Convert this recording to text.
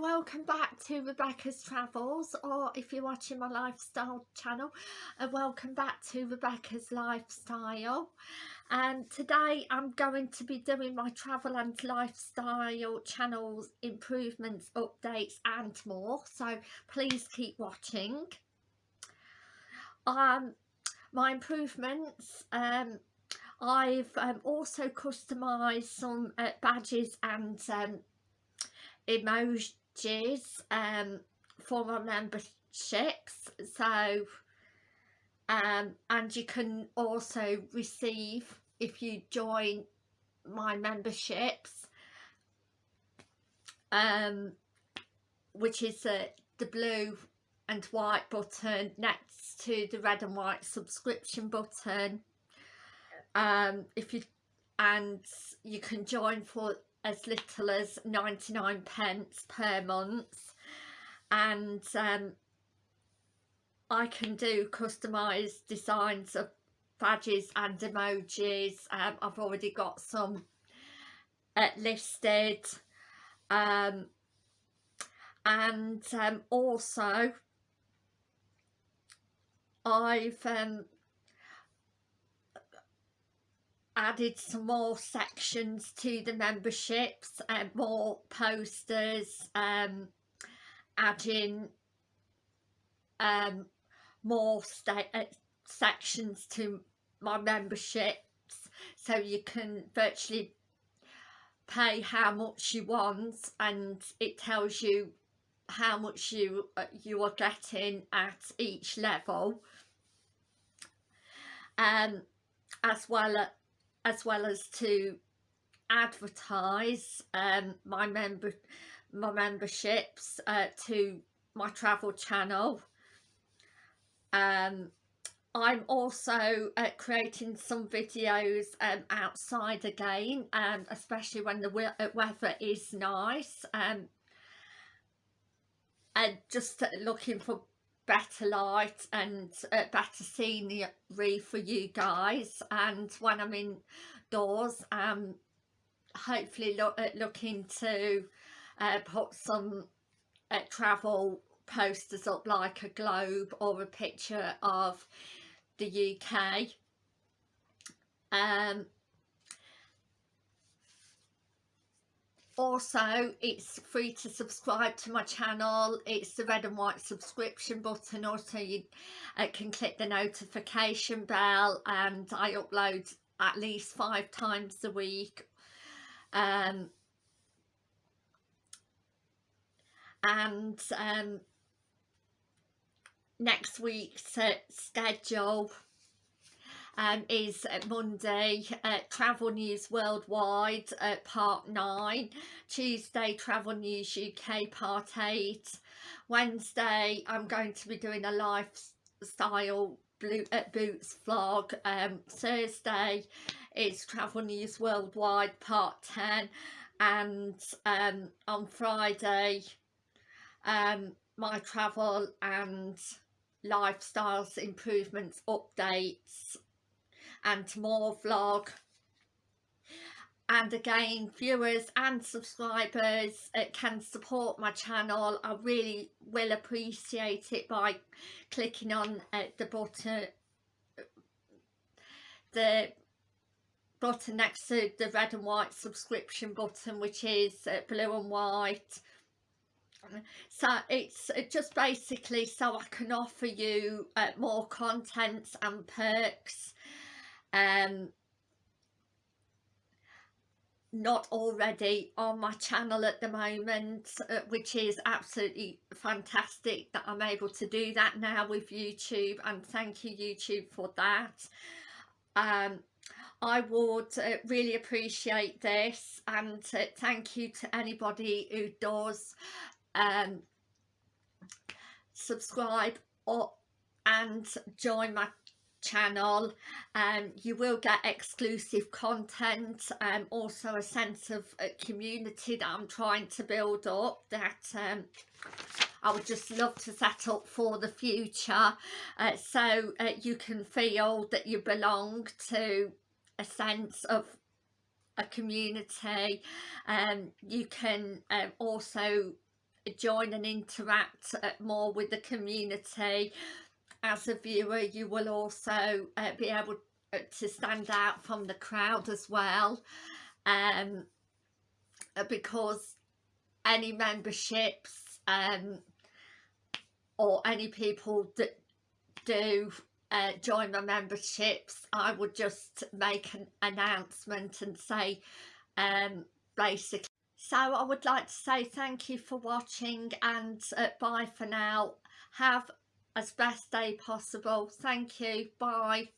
Welcome back to Rebecca's Travels or if you're watching my lifestyle channel, uh, welcome back to Rebecca's Lifestyle and today I'm going to be doing my travel and lifestyle channels improvements, updates and more so please keep watching. Um, my improvements, um, I've um, also customised some uh, badges and um, emojis um, for memberships. So um, and you can also receive if you join my memberships um, which is uh, the blue and white button next to the red and white subscription button. Um, if you and you can join for as little as 99 pence per month. And um, I can do customised designs of badges and emojis. Um, I've already got some uh, listed. Um, and um, also I've um, added some more sections to the memberships and uh, more posters um, adding um, more uh, sections to my memberships. So you can virtually pay how much you want and it tells you how much you uh, you are getting at each level. Um as well as as well as to advertise um, my member my memberships uh, to my travel channel. Um, I'm also uh, creating some videos um, outside again um, especially when the we uh, weather is nice um, and just looking for better light and better scenery for you guys. And when I'm indoors I'm hopefully look, uh, looking to uh, put some uh, travel posters up like a globe or a picture of the UK um, also it's free to subscribe to my channel. It's the red and white subscription button. Also you uh, can click the notification bell and I upload at least five times a week. Um, and um, next week's uh, schedule um, is Monday uh, Travel News Worldwide uh, Part 9, Tuesday Travel News UK Part 8, Wednesday I'm going to be doing a lifestyle blue, uh, boots vlog, um, Thursday is Travel News Worldwide Part 10 and um, on Friday um, my travel and lifestyles improvements updates and more vlog. And again viewers and subscribers uh, can support my channel. I really will appreciate it by clicking on uh, the button the button next to the red and white subscription button which is uh, blue and white. So it's just basically so I can offer you uh, more contents and perks um not already on my channel at the moment uh, which is absolutely fantastic that I'm able to do that now with YouTube and thank you YouTube for that. Um I would uh, really appreciate this and uh, thank you to anybody who does um, subscribe or and join my channel um you will get exclusive content and um, also a sense of uh, community that i'm trying to build up that um i would just love to set up for the future. Uh, so uh, you can feel that you belong to a sense of a community. Um you can um, also join and interact uh, more with the community as a viewer you will also uh, be able uh, to stand out from the crowd as well. Um, uh, because any memberships um, or any people that do uh, join my memberships I would just make an announcement and say um, basically so I would like to say thank you for watching and uh, bye for now. Have as best day possible. Thank you. Bye